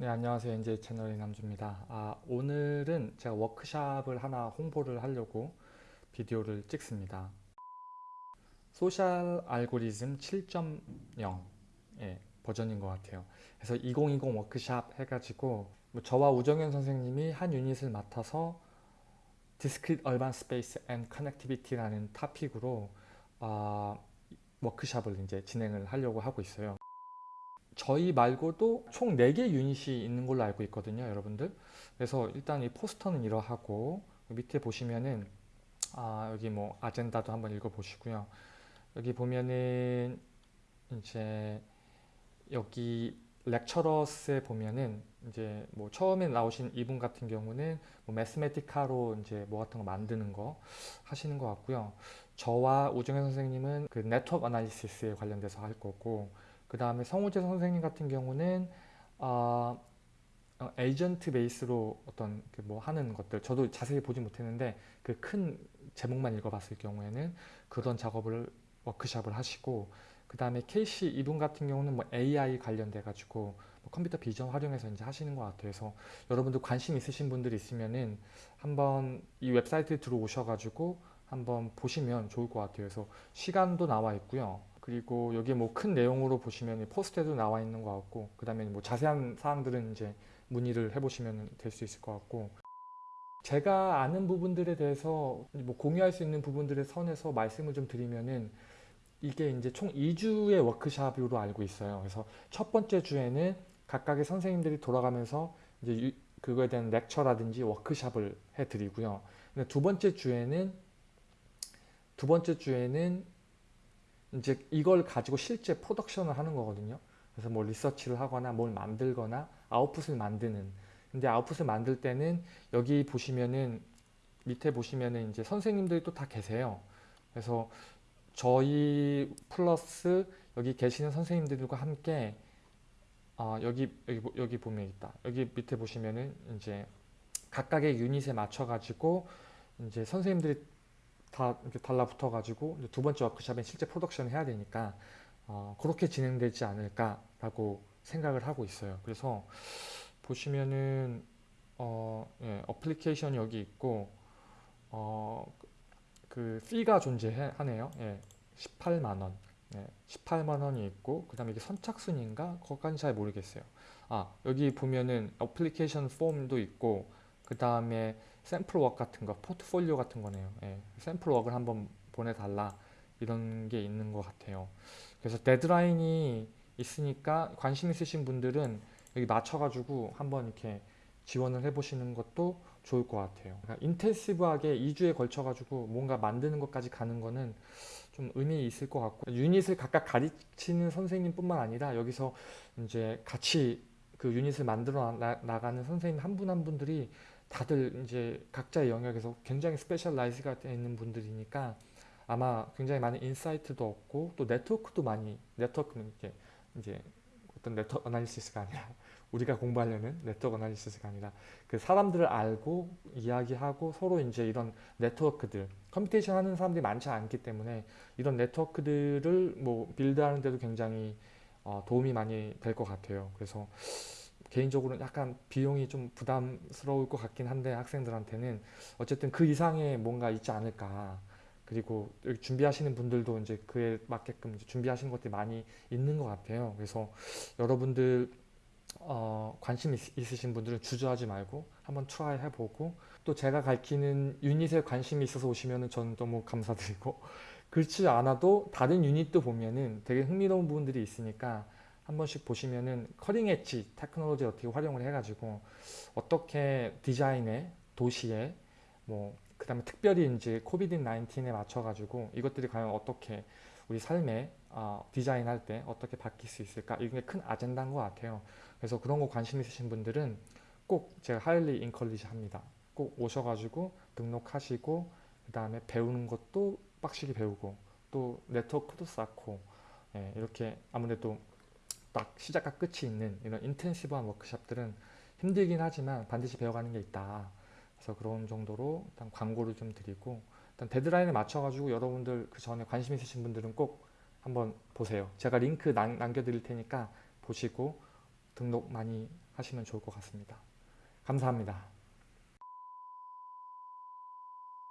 네 안녕하세요. NJ 채널의 남주입니다. 아, 오늘은 제가 워크샵을 하나 홍보를 하려고 비디오를 찍습니다. Social Algorithm 7.0 예, 버전인 것 같아요. 그래서 2020 워크샵 해가지고 뭐 저와 우정현 선생님이 한 유닛을 맡아서 Discrete Urban Space and Connectivity라는 topic으로 어, 워크샵을 이제 진행을 하려고 하고 있어요 저희 말고도 총 4개 유닛이 있는 걸로 알고 있거든요 여러분들. 그래서 일단 이 포스터는 이러하고 밑에 보시면은 아 여기 뭐 아젠다도 한번 읽어 보시고요. 여기 보면은 이제 여기 렉처러스에 보면은 이제 뭐 처음에 나오신 이분 같은 경우는 뭐 매스메티카로 이제 뭐 같은 거 만드는 거 하시는 것 같고요. 저와 우정현 선생님은 그 네트워크 어나리시스에 관련돼서 할 거고 그 다음에 성우재 선생님 같은 경우는 어, 어, agent base로 어떤 그 뭐 하는 것들 저도 자세히 보지 못했는데 그 큰 제목만 읽어봤을 경우에는 그런 작업을 워크샵을 하시고 그 다음에 케이시 이분 같은 경우는 뭐 AI 관련돼 가지고 뭐 computer vision 활용해서 이제 하시는 것 같아요. 그래서 여러분들 관심 있으신 분들 있으면은 한번 이 웹사이트에 들어오셔 가지고 한번 보시면 좋을 것 같아요. 그래서 시간도 나와 있고요. 그리고 여기 뭐큰 내용으로 보시면 포스트에도 나와 있는 것 같고 그 다음에 뭐 자세한 사항들은 이제 문의를 해보시면 될 수 있을 것 같고 제가 아는 부분들에 대해서 뭐 공유할 수 있는 부분들의 선에서 말씀을 좀 드리면은 이게 이제 총 2주의 워크샵으로 알고 있어요. 그래서 첫 번째 주에는 각각의 선생님들이 돌아가면서 이제 유, 그거에 대한 lecture라든지 워크샵을 해드리고요. 두 번째 주에는 두 번째 주에는 이제 이걸 가지고 실제 프로덕션을 하는 거거든요. 그래서 뭐 리서치를 하거나 뭘 만들거나 아웃풋을 만드는 근데 아웃풋을 만들 때는 여기 보시면은 밑에 보시면은 이제 선생님들이 또 다 계세요. 그래서 저희 플러스 여기 계시는 선생님들과 함께 어, 여기 여기 여기 보면 있다. 여기 밑에 보시면은 이제 각각의 유닛에 맞춰 가지고 이제 선생님들이 다 이렇게 달라붙어 가지고 두 번째 워크샵엔 실제 프로덕션을 해야 되니까 어, 그렇게 진행되지 않을까라고 생각을 하고 있어요. 그래서 보시면은 어, 예, application이 여기 있고 어, 그 fee가 존재하네요. 예, 18만 원 예, 18만 원이 있고 그 다음에 이게 선착순인가? 그것까지 잘 모르겠어요. 아 여기 보면은 application form도 있고 그 다음에 sample work 같은 거 포트폴리오 같은 거네요. 예, sample work를 한번 보내달라 이런 게 있는 것 같아요. 그래서 데드라인이 있으니까 관심 있으신 분들은 여기 맞춰가지고 한번 이렇게 지원을 해보시는 것도 좋을 것 같아요. 그러니까 intensive하게 2주에 걸쳐가지고 뭔가 만드는 것까지 가는 거는 좀 의미 있을 것 같고 유닛을 각각 가르치는 선생님 뿐만 아니라 여기서 이제 같이 그 유닛을 만들어 나, 가는 선생님 한 분한 분들이 다들 이제 각자의 영역에서 굉장히 specialize가 되어 있는 분들이니까 아마 굉장히 많은 insight도 얻고 또 네트워크도 많이 네트워크는 이제 이제 어떤 network analysis가 아니라 우리가 공부하려는 network analysis가 아니라 그 사람들을 알고 이야기하고 서로 이제 이런 네트워크들 computation 하는 사람들이 많지 않기 때문에 이런 네트워크들을 뭐 build하는 데도 굉장히 어, 도움이 많이 될 것 같아요. 그래서 개인적으로는 약간 비용이 좀 부담스러울 것 같긴 한데 학생들한테는 어쨌든 그 이상의 뭔가 있지 않을까 그리고 준비하시는 분들도 이제 그에 맞게끔 준비하시는 것들이 많이 있는 것 같아요. 그래서 여러분들 어, 관심 있, 으신 분들은 주저하지 말고 한번 try 해보고 또 제가 가르치는 유닛에 관심이 있어서 오시면 저는 너무 감사드리고 그렇지 않아도 다른 유닛도 보면은 되게 흥미로운 부분들이 있으니까 한 번씩 보시면은 cutting edge technology 어떻게 활용을 해가지고 어떻게 디자인에 도시에 뭐 그 다음에 특별히 이제 COVID 19에 맞춰가지고 이것들이 과연 어떻게 우리 삶에 어, 디자인할 때 어떻게 바뀔 수 있을까? 이게 큰 아젠다인 것 같아요. 그래서 그런 거 관심 있으신 분들은 꼭 제가 하일리 인컬리지 합니다. 꼭 오셔가지고 등록하시고 그 다음에 배우는 것도 빡시게 배우고 또 네트워크도 쌓고 예, 이렇게 아무래도 딱 시작과 끝이 있는 이런 인텐시브한 워크샵들은 힘들긴 하지만 반드시 배워가는 게 있다. 그래서 그런 정도로 일단 광고를 좀 드리고 일단 데드라인에 맞춰가지고 여러분들 그 전에 관심 있으신 분들은 꼭 한번 보세요. 제가 링크 남, 남겨드릴 테니까 보시고 등록 많이 하시면 좋을 것 같습니다. 감사합니다.